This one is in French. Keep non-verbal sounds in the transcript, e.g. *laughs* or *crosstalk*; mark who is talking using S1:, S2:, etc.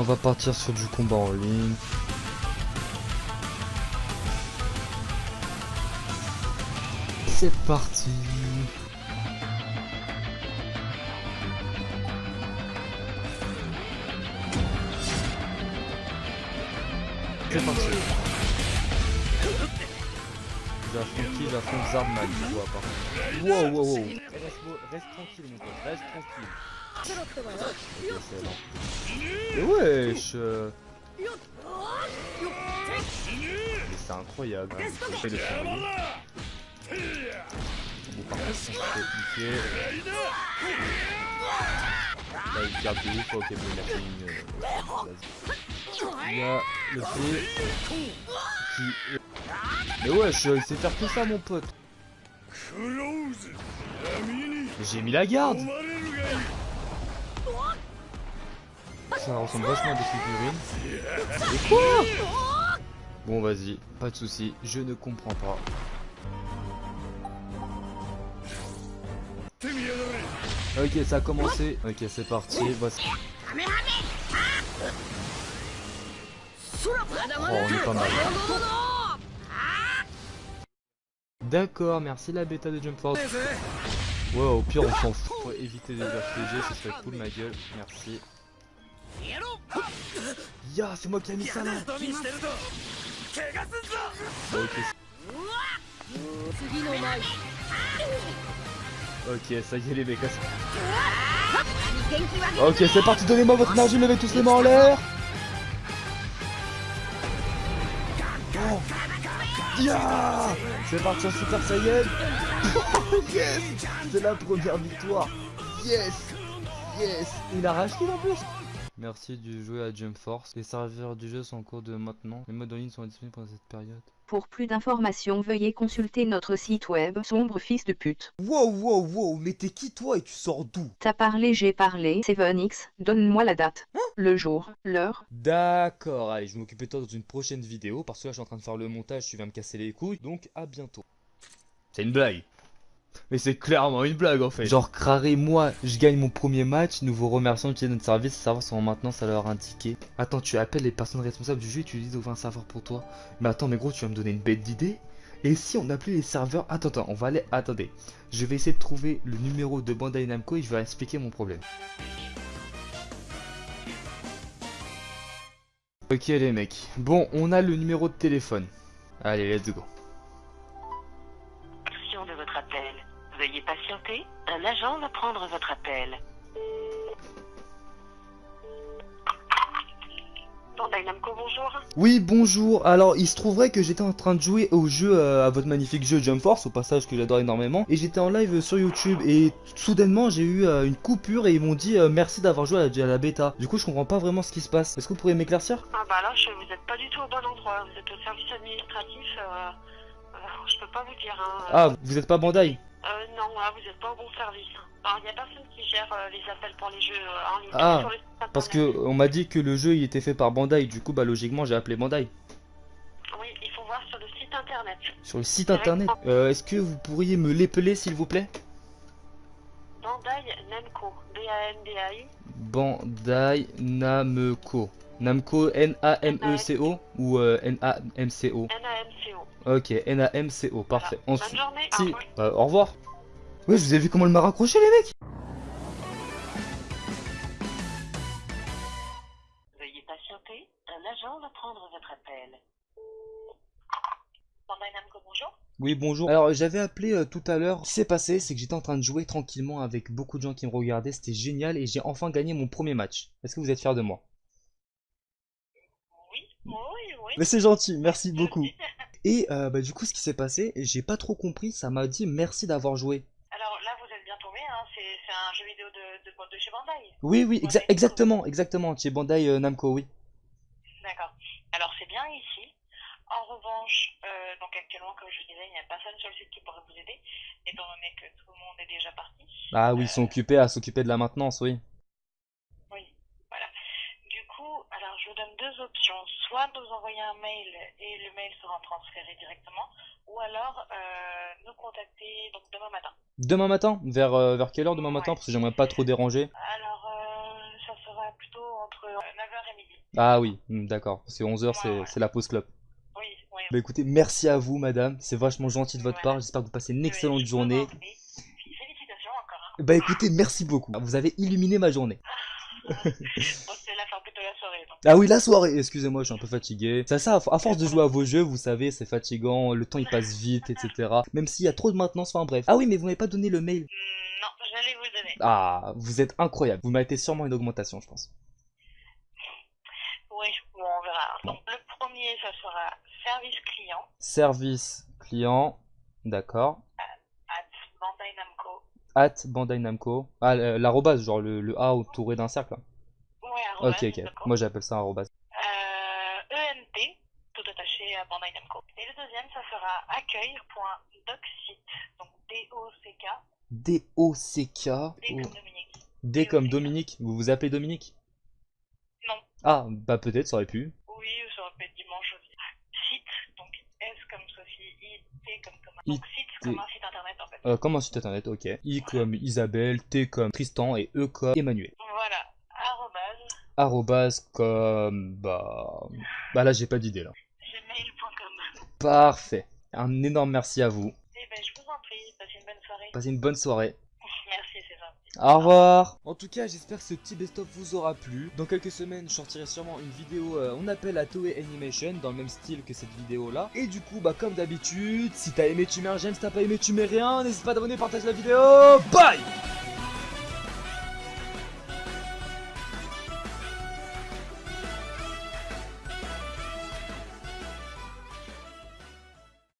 S1: On va partir sur du combat en ligne. C'est parti. C'est parti. J'affronte qui? J'affronte Zardman, je vois pas. Wow, wow, wow. Reste, reste tranquille, mon pote, reste tranquille. Excellent. Mais wesh euh. Mais c'est incroyable. hein. J'essaie de survivre. Bon, par contre, fait piquer. Là, il garde de ouf. Ok, bon, il a fait une. euh. Il y a le feu qui. Mais wesh, il sait faire tout ça, mon pote. J'ai mis la garde. Ça ressemble vachement à des figurines. Et quoi? Bon, vas-y, pas de souci, je ne comprends pas. Ok, ça a commencé. Ok, c'est parti. Voici. Oh, on est pas mal. D'accord, merci la bêta de Jump Force. Ouais, au pire, on s'en fout pour éviter des RPG, ce serait cool, ma gueule. Merci. Ya, c'est moi qui ai mis ça là. Ok, ça y est, les mecs. Ok, c'est parti, donnez-moi votre énergie, levez tous les mains en l'air. Oh. Ya C'est parti en Super Saiyan Yes C'est la première victoire Yes Yes Il a racheté en plus Merci de jouer à Jump Force. Les serveurs du jeu sont en cours de maintenant. Les modes en ligne sont disponibles pendant cette période.
S2: Pour plus d'informations, veuillez consulter notre site web sombre fils de pute.
S1: Wow, wow, wow, mais t'es qui toi et tu sors d'où?
S2: T'as parlé, j'ai parlé. 7X, donne-moi la date. le jour, l'heure.
S1: D'accord, allez, je vais m'occuper de toi dans une prochaine vidéo. Parce que là, je suis en train de faire le montage, tu vas me casser les couilles. Donc, à bientôt. C'est une blague. Mais c'est clairement une blague en fait. Genre, Craré, moi, je gagne mon premier match. Nous vous remercions d'utiliser notre service. Les serveurs sont en maintenance à leur indiquer. Attends, tu appelles les personnes responsables du jeu et tu dis d'ouvrir un serveur pour toi. Mais attends, mais gros, tu vas me donner une bête d'idée Et si on appelait les serveurs Attends, attends, on va aller. Attendez. Je vais essayer de trouver le numéro de Bandai Namco et je vais expliquer mon problème. Ok les mecs, bon on a le numéro de téléphone. Allez let's go.
S3: Votre appel. Veuillez patienter. Un agent va prendre votre appel. Bonjour.
S1: Oui bonjour, alors il se trouverait que j'étais en train de jouer au jeu, euh, à votre magnifique jeu Jump Force, au passage que j'adore énormément, et j'étais en live sur YouTube, et soudainement j'ai eu euh, une coupure et ils m'ont dit euh, merci d'avoir joué à la, à la bêta. Du coup je comprends pas vraiment ce qui se passe, est-ce que vous pourriez m'éclaircir?
S3: Ah bah là, je, vous n'êtes pas du tout au bon endroit. Vous êtes au service administratif. Je peux pas vous dire. Hein.
S1: Ah, vous êtes pas Bandai
S3: Euh, non, là, vous n'êtes pas au bon service. Alors, il n'y a personne qui gère euh, les appels pour les jeux euh, en ligne.
S1: Ah,
S3: Sur
S1: Parce que on m'a dit que le jeu il était fait par Bandai, du coup bah logiquement j'ai appelé Bandai.
S3: Oui, il faut voir sur le site internet.
S1: Sur le site internet, euh, est-ce que vous pourriez me l'épeler s'il vous plaît?
S3: Bandai Namco. B-A-N-D-A-I.
S1: Bandai Namco. Namco N-A-M-E-C-O ou euh, N-A-M-C-O
S3: N-A-M-C-O.
S1: Ok, N-A-M-C-O, parfait.
S3: Voilà.
S1: Ensuite,
S3: Bonne journée.
S1: si,
S3: Au revoir.
S1: euh, au revoir. Ouais, je vous ai vu comment elle m'a raccroché les mecs?
S3: Veuillez patienter. Un agent va prendre votre appel. Bonjour.
S1: Oui, bonjour. Alors, j'avais appelé euh, tout à l'heure. Ce qui s'est passé, c'est que j'étais en train de jouer tranquillement avec beaucoup de gens qui me regardaient. C'était génial et j'ai enfin gagné mon premier match. Est-ce que vous êtes fiers de moi
S3: Oui, oui, oui.
S1: Mais c'est gentil, merci beaucoup. Et euh, bah, du coup, ce qui s'est passé, j'ai pas trop compris. Ça m'a dit merci d'avoir joué.
S3: Alors là, vous êtes bien tombé, hein. c'est un jeu vidéo de, de, de chez Bandai.
S1: Oui, oui, exa- exactement, exactement. Chez Bandai euh, Namco, oui.
S3: D'accord. Alors c'est bien ici. En revanche, euh, donc actuellement, comme je vous disais, il n'y a personne sur le site qui pourrait vous aider, étant donné que tout le monde est déjà parti.
S1: Ah oui, ils sont occupés à s'occuper de la maintenance. Oui,
S3: voilà. Du coup, alors je vous donne deux options. Soit de vous envoyer un mail et le mail sera transféré directement, ou alors euh, nous contacter donc demain matin.
S1: Demain matin Vers, euh, vers quelle heure demain matin
S3: Ouais.
S1: Parce que j'aimerais pas trop déranger.
S3: Alors, euh, ça sera plutôt entre 9h et midi.
S1: Ah oui, hmm, d'accord. Parce que 11h, c'est
S3: Ouais,
S1: la pause club.
S3: Oui, oui.
S1: Bah écoutez, merci à vous, madame. C'est vachement gentil de votre part. J'espère que vous passez une excellente journée.
S3: Félicitations encore. Hein.
S1: Bah écoutez, merci beaucoup. Vous avez illuminé ma journée. *laughs* *laughs* Ah oui, la soirée, excusez-moi, je suis un peu fatigué. C'est ça, à force de jouer à vos jeux, vous savez, c'est fatigant, le temps il passe vite, etc. Même s'il y a trop de maintenance, enfin bref. Ah oui, mais vous m'avez pas donné le mail.
S3: Hmm, non, j'allais vous le donner.
S1: Ah, vous êtes incroyable. Vous méritez sûrement une augmentation, je pense.
S3: Oui, bon, on verra. Donc le premier, ça sera service client
S1: Service client, d'accord.
S3: at Bandai Namco.
S1: At Bandai Namco. Ah, l'arrobase, genre le, le A entouré d'un cercle. là.
S3: Arrobas,
S1: Ok, ok. Moi j'appelle ça un arrobase.
S3: Euh, ENT, tout attaché à Bandai Namco. Et le deuxième, ça sera accueil.docsite. Donc D-O-C-K,
S1: D-O-C-K.
S3: D comme Dominique.
S1: D comme Dominique. Vous vous appelez Dominique?
S3: Non.
S1: Ah, bah peut-être, ça aurait pu.
S3: Oui, ça aurait pu être dimanche aussi. Site, donc S comme Sophie, I, T comme Thomas. Donc site comme un site internet en fait.
S1: Euh, comme un site internet, ok. I comme Isabelle, T comme Tristan et E comme Emmanuel.
S3: Arrobase,
S1: Arrobase comme... Bah... Bah là j'ai pas d'idée là.
S3: gmail.com.
S1: Parfait. Un énorme merci à vous.
S3: Eh ben, je vous en prie, passez une bonne soirée.
S1: Passez une bonne soirée. *laughs*
S3: Merci, c'est gentil.
S1: Au revoir En tout cas, j'espère que ce petit best-of vous aura plu. Dans quelques semaines, je sortirai sûrement une vidéo, euh, on appelle à Toei Animation, dans le même style que cette vidéo-là. Et du coup, bah comme d'habitude, si t'as aimé, tu mets un j'aime, si t'as pas aimé, tu mets rien. N'hésite pas à t'abonner, partage la vidéo. Bye